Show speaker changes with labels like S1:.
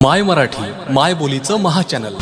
S1: माय मराठी माय बोलीचं महाचॅनल